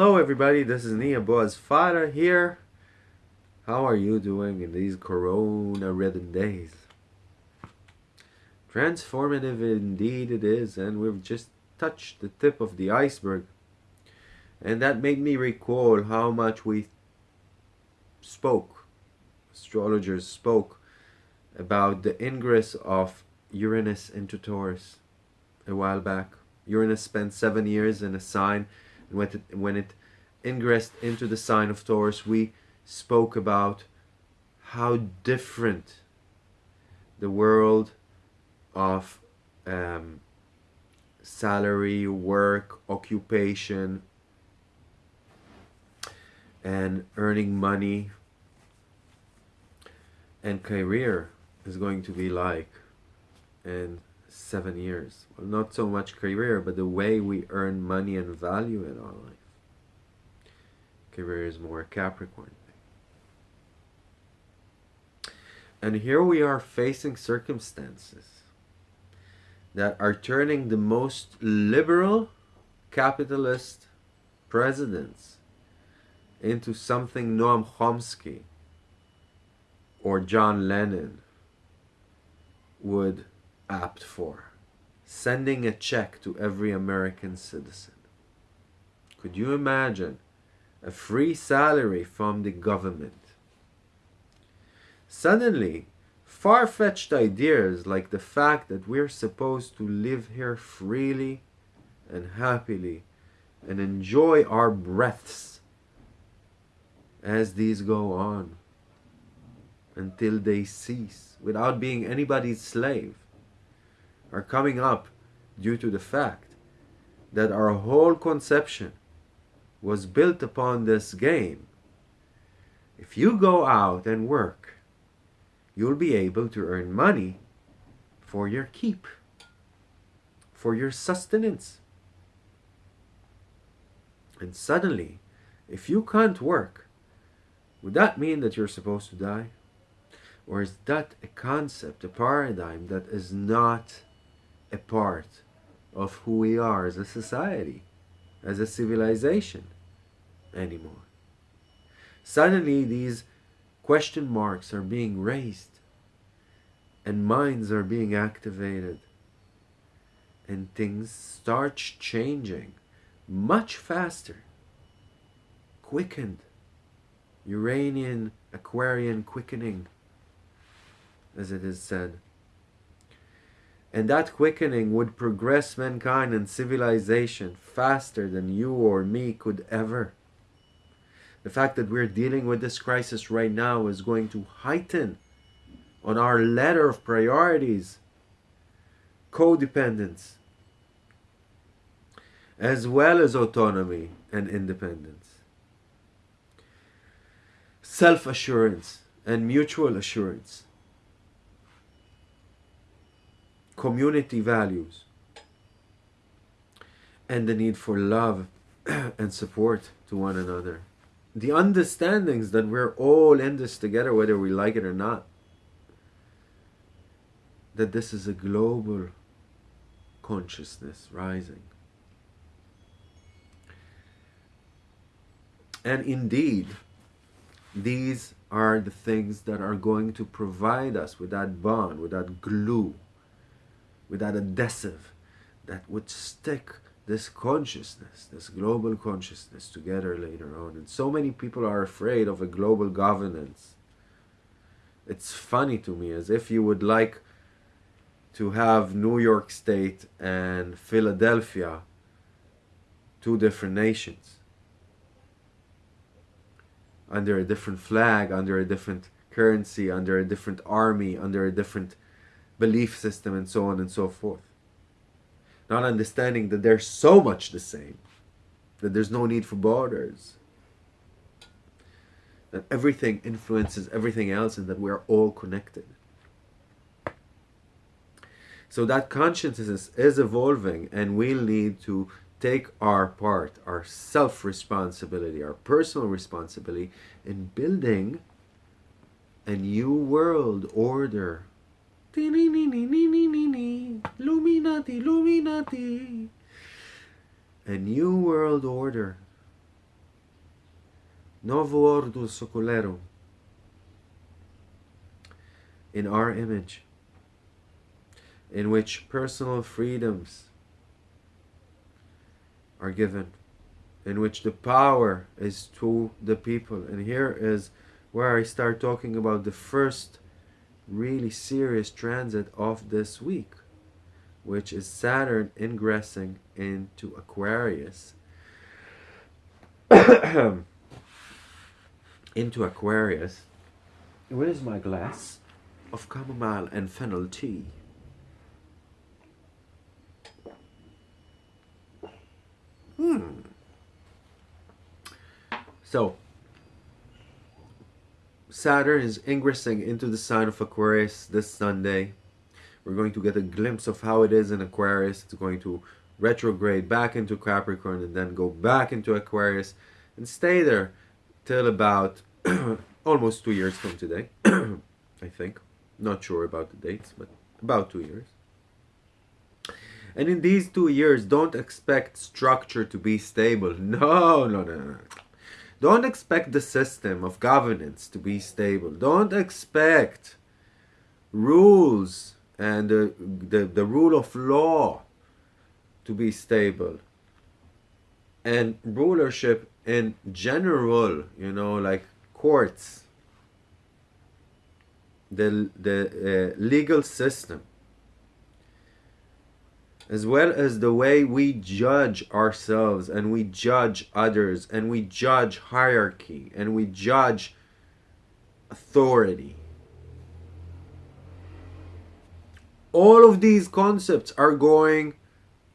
Hello everybody, this is Nia Boaz Fada here. How are you doing in these corona ridden days? Transformative indeed it is, and we've just touched the tip of the iceberg. And that made me recall how much we spoke, astrologers spoke, about the ingress of Uranus into Taurus a while back. Uranus spent seven years in a sign when it, when it ingressed into the sign of Taurus, we spoke about how different the world of um, salary, work, occupation, and earning money and career is going to be like. In seven years. Well, not so much career, but the way we earn money and value in our life. Career is more Capricorn thing. And here we are facing circumstances that are turning the most liberal capitalist presidents into something Noam Chomsky or John Lennon would apt for sending a check to every American citizen. Could you imagine a free salary from the government? Suddenly, far-fetched ideas like the fact that we're supposed to live here freely and happily and enjoy our breaths as these go on until they cease without being anybody's slave are coming up due to the fact that our whole conception was built upon this game. If you go out and work, you'll be able to earn money for your keep, for your sustenance. And suddenly, if you can't work, would that mean that you're supposed to die? Or is that a concept, a paradigm that is not a part of who we are as a society, as a civilization anymore. Suddenly these question marks are being raised and minds are being activated and things start changing much faster, quickened, Uranian, Aquarian quickening, as it is said. And that quickening would progress mankind and civilization faster than you or me could ever. The fact that we're dealing with this crisis right now is going to heighten on our ladder of priorities codependence as well as autonomy and independence self-assurance and mutual assurance community values, and the need for love and support to one another. The understandings that we're all in this together, whether we like it or not. That this is a global consciousness rising. And indeed, these are the things that are going to provide us with that bond, with that glue, with that adhesive that would stick this consciousness, this global consciousness together later on. And so many people are afraid of a global governance. It's funny to me, as if you would like to have New York State and Philadelphia, two different nations, under a different flag, under a different currency, under a different army, under a different belief system and so on and so forth. Not understanding that they're so much the same, that there's no need for borders, that everything influences everything else and that we're all connected. So that consciousness is evolving and we'll need to take our part, our self-responsibility, our personal responsibility in building a new world order Illuminati, Illuminati. A new world order. Novo Ordo Seclorum, in our image, in which personal freedoms are given, in which the power is to the people. And here is where I start talking about the first really serious transit of this week, which is Saturn ingressing into Aquarius. into Aquarius. Where is my glass of chamomile and fennel tea? Hmm. So, Saturn is ingressing into the sign of Aquarius this Sunday. We're going to get a glimpse of how it is in Aquarius. It's going to retrograde back into Capricorn and then go back into Aquarius and stay there till about almost two years from today, I think. Not sure about the dates, but about two years. And in these two years, don't expect structure to be stable. No, no, no, no. Don't expect the system of governance to be stable. Don't expect rules and the, the, the rule of law to be stable. And rulership in general, you know, like courts, the, the uh, legal system, as well as the way we judge ourselves and we judge others and we judge hierarchy and we judge authority. All of these concepts are going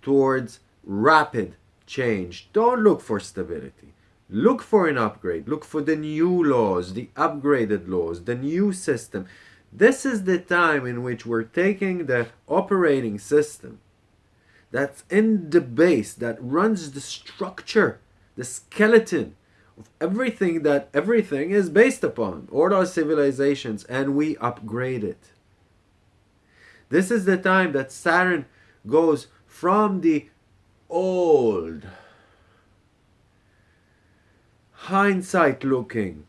towards rapid change. Don't look for stability. Look for an upgrade. Look for the new laws, the upgraded laws, the new system. This is the time in which we're taking the operating system that's in the base, that runs the structure, the skeleton of everything that everything is based upon, all our civilizations, and we upgrade it. This is the time that Saturn goes from the old, hindsight looking,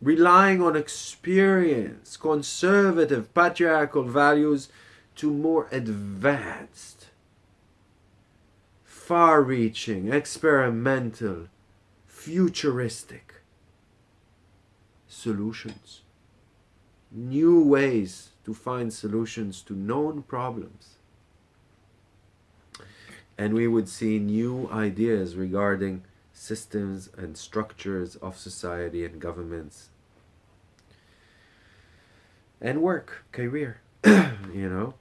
relying on experience, conservative, patriarchal values to more advanced, far reaching, experimental, futuristic solutions. New ways to find solutions to known problems and we would see new ideas regarding systems and structures of society and governments and work, career, you know.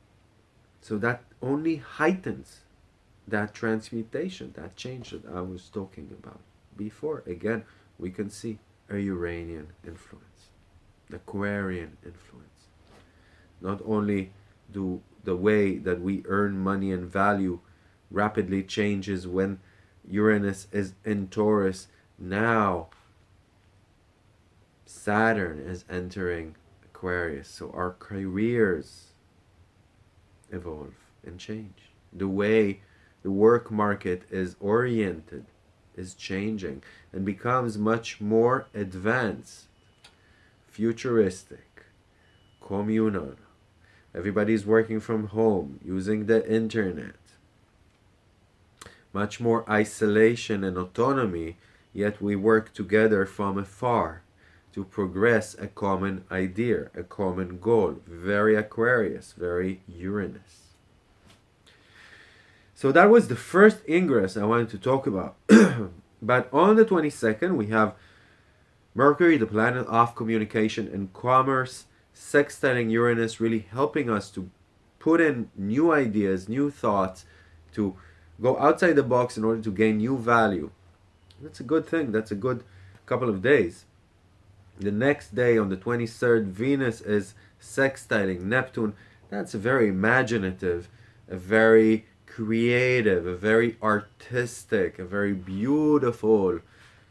So that only heightens that transmutation, that change that I was talking about before. Again, we can see a Uranian influence, the Aquarian influence. Not only do the way that we earn money and value rapidly changes when Uranus is in Taurus. Now, Saturn is entering Aquarius. So our careers evolve and change. The way the work market is oriented is changing and becomes much more advanced, futuristic, communal. Everybody's working from home, using the internet much more isolation and autonomy, yet we work together from afar to progress a common idea, a common goal. Very Aquarius, very Uranus. So that was the first ingress I wanted to talk about. but on the 22nd, we have Mercury, the planet of communication and commerce, sextiling Uranus, really helping us to put in new ideas, new thoughts, to go outside the box in order to gain new value. That's a good thing. That's a good couple of days. The next day, on the 23rd, Venus is sextiling Neptune. That's a very imaginative, a very creative, a very artistic, a very beautiful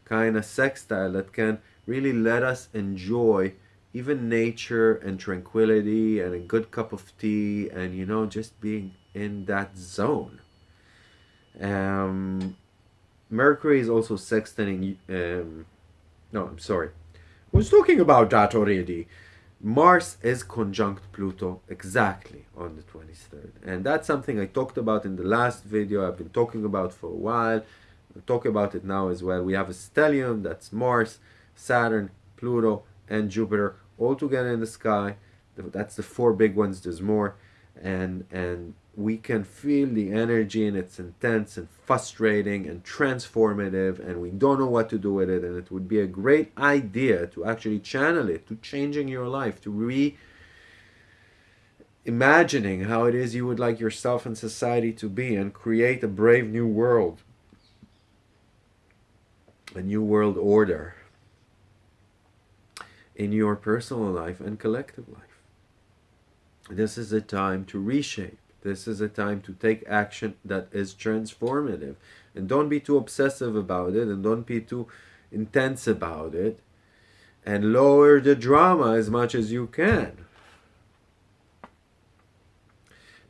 kind of sextile that can really let us enjoy even nature and tranquility and a good cup of tea and you know just being in that zone um, Mercury is also sextiling um, No, I'm sorry. I was talking about that already. Mars is conjunct Pluto exactly on the 23rd. And that's something I talked about in the last video. I've been talking about for a while. I'll talk about it now as well. We have a stellium that's Mars, Saturn, Pluto, and Jupiter all together in the sky. That's the four big ones. There's more. And, and we can feel the energy and it's intense and frustrating and transformative and we don't know what to do with it. And it would be a great idea to actually channel it to changing your life to re imagining how it is you would like yourself and society to be and create a brave new world a new world order in your personal life and collective life. This is a time to reshape this is a time to take action that is transformative. And don't be too obsessive about it and don't be too intense about it. And lower the drama as much as you can.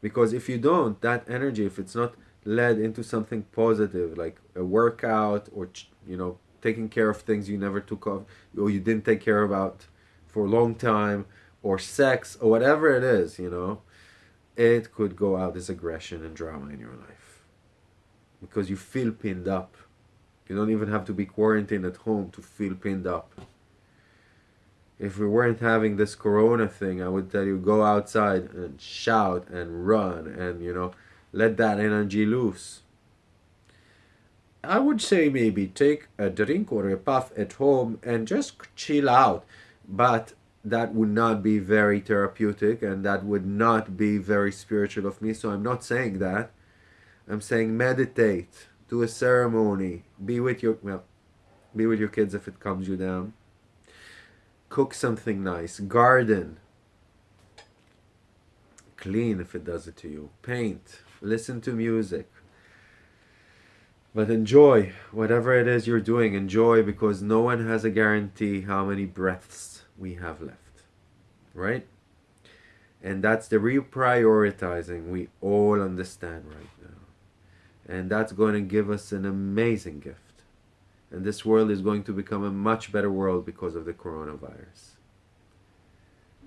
Because if you don't, that energy, if it's not led into something positive, like a workout or, you know, taking care of things you never took off or you didn't take care about for a long time, or sex, or whatever it is, you know, it could go out as aggression and drama in your life because you feel pinned up. You don't even have to be quarantined at home to feel pinned up. If we weren't having this corona thing, I would tell you go outside and shout and run and, you know, let that energy loose. I would say maybe take a drink or a puff at home and just chill out. But that would not be very therapeutic and that would not be very spiritual of me. So I'm not saying that. I'm saying meditate, do a ceremony, be with your well, be with your kids if it calms you down. Cook something nice, garden, clean if it does it to you, paint, listen to music. But enjoy whatever it is you're doing. Enjoy because no one has a guarantee how many breaths we have left, right? And that's the reprioritizing we all understand right now. And that's going to give us an amazing gift. And this world is going to become a much better world because of the coronavirus.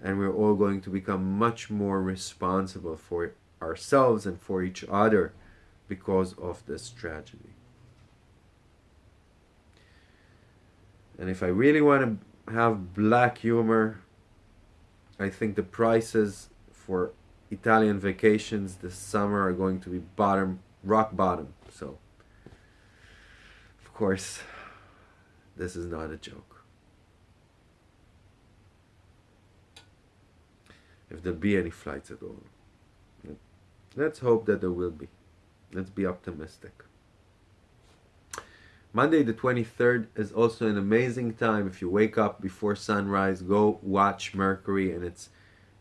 And we're all going to become much more responsible for ourselves and for each other because of this tragedy. And if I really want to have black humor. I think the prices for Italian vacations this summer are going to be bottom, rock bottom. So, of course, this is not a joke. If there'll be any flights at all. Let's hope that there will be. Let's be optimistic. Monday the 23rd is also an amazing time. If you wake up before sunrise, go watch Mercury in its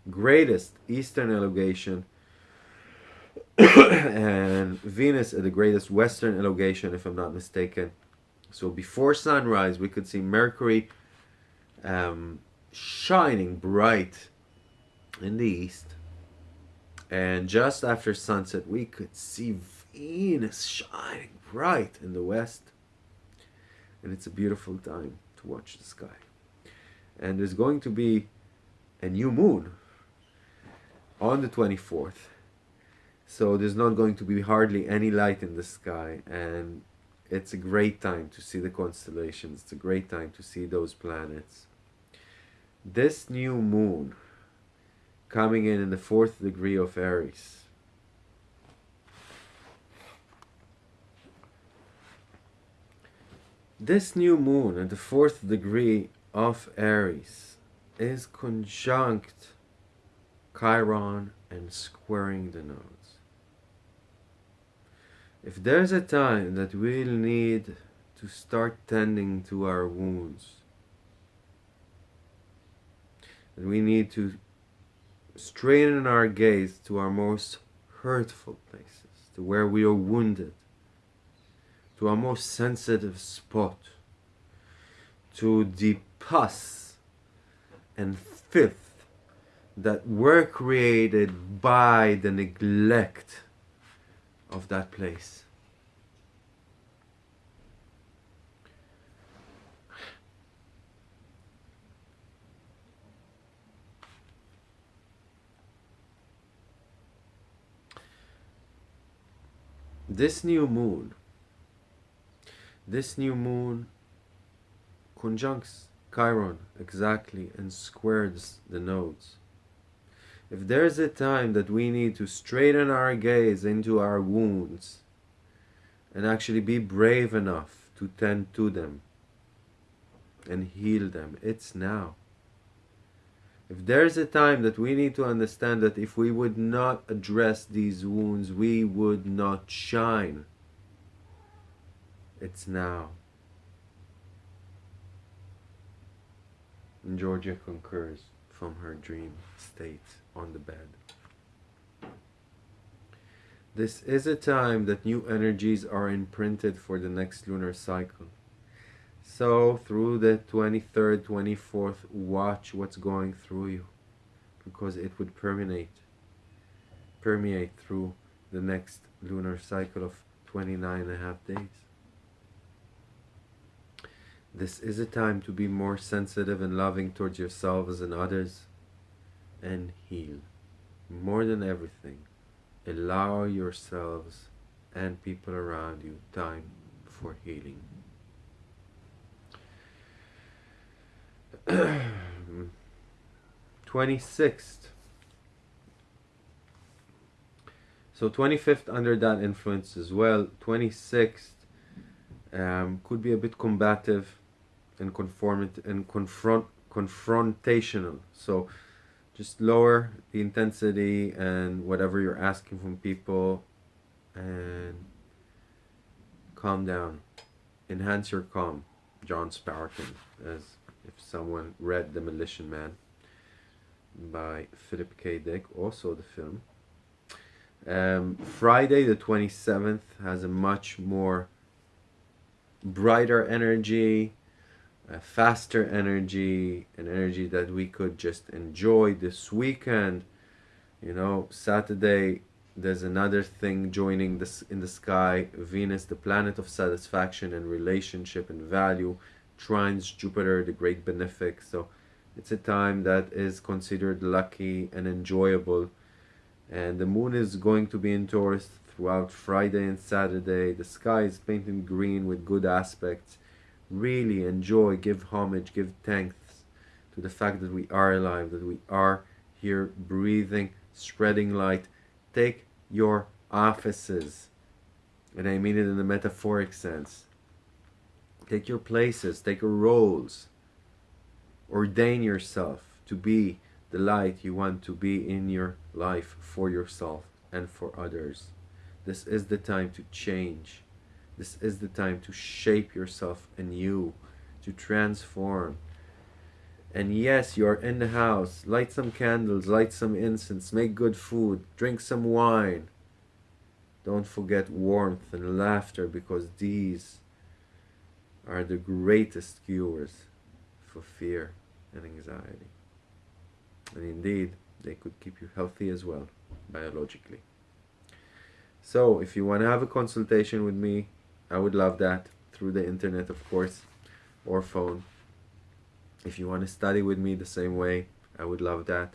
greatest eastern elongation. And Venus at the greatest western elongation if I'm not mistaken. So before sunrise we could see Mercury um, shining bright in the east. And just after sunset we could see Venus shining bright in the west and it's a beautiful time to watch the sky. And there's going to be a new moon on the 24th. So there's not going to be hardly any light in the sky and it's a great time to see the constellations. It's a great time to see those planets. This new moon coming in in the fourth degree of Aries This new moon at the fourth degree of Aries is conjunct Chiron and squaring the nodes. If there's a time that we'll need to start tending to our wounds, that we need to straighten our gaze to our most hurtful places, to where we are wounded, to our most sensitive spot, to the pus and filth that were created by the neglect of that place. This new moon this new moon conjuncts Chiron exactly and squares the nodes. If there's a time that we need to straighten our gaze into our wounds and actually be brave enough to tend to them and heal them, it's now. If there's a time that we need to understand that if we would not address these wounds, we would not shine, it's now. Georgia concurs from her dream state on the bed. This is a time that new energies are imprinted for the next lunar cycle. So, through the 23rd, 24th, watch what's going through you because it would permeate, permeate through the next lunar cycle of 29 and a half days. This is a time to be more sensitive and loving towards yourselves and others and heal. More than everything, allow yourselves and people around you time for healing. 26th. So 25th under that influence as well. 26th um, could be a bit combative and conformant and confront confrontational. So just lower the intensity and whatever you're asking from people and calm down. Enhance your calm. John Spartan, as if someone read Demolition Man by Philip K. Dick, also the film. Um, Friday the 27th has a much more brighter energy, a faster energy, an energy that we could just enjoy this weekend. You know, Saturday there's another thing joining this in the sky. Venus, the planet of satisfaction and relationship and value, trines Jupiter, the great benefic. So it's a time that is considered lucky and enjoyable. And the moon is going to be in Taurus throughout Friday and Saturday. The sky is painted green with good aspects really enjoy, give homage, give thanks to the fact that we are alive, that we are here breathing, spreading light. Take your offices, and I mean it in the metaphoric sense. Take your places, take your roles. Ordain yourself to be the light you want to be in your life for yourself and for others. This is the time to change this is the time to shape yourself anew, to transform. And yes, you're in the house. Light some candles, light some incense, make good food, drink some wine. Don't forget warmth and laughter because these are the greatest cures for fear and anxiety. And indeed, they could keep you healthy as well, biologically. So, if you want to have a consultation with me, I would love that through the internet, of course, or phone. If you want to study with me the same way, I would love that.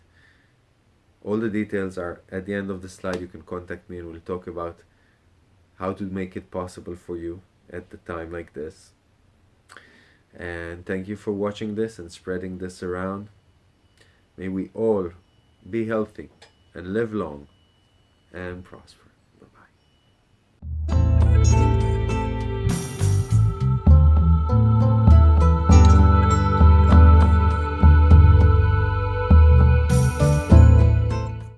All the details are at the end of the slide. You can contact me and we'll talk about how to make it possible for you at the time like this. And thank you for watching this and spreading this around. May we all be healthy and live long and prosper.